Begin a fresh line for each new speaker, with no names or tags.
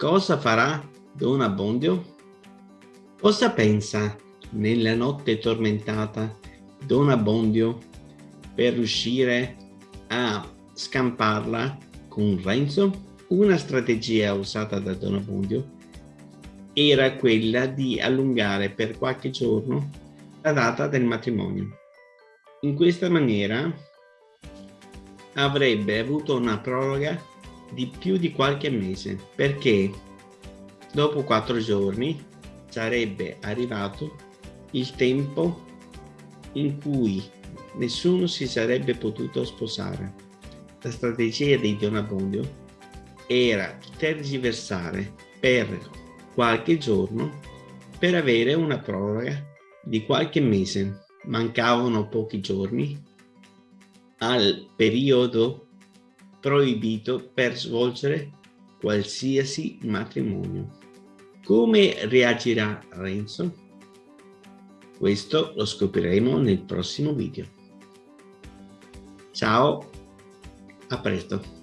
Cosa farà Don Abbondio? Cosa pensa nella notte tormentata Don Abbondio per riuscire a scamparla con Renzo? Una strategia usata da Don Abbondio era quella di allungare per qualche giorno la data del matrimonio. In questa maniera avrebbe avuto una proroga di più di qualche mese perché dopo quattro giorni sarebbe arrivato il tempo in cui nessuno si sarebbe potuto sposare. La strategia di Don Abbondio era tergiversare per qualche giorno per avere una proroga di qualche mese. Mancavano pochi giorni al periodo proibito per svolgere qualsiasi matrimonio. Come reagirà Renzo? Questo lo scopriremo nel prossimo video. Ciao, a presto.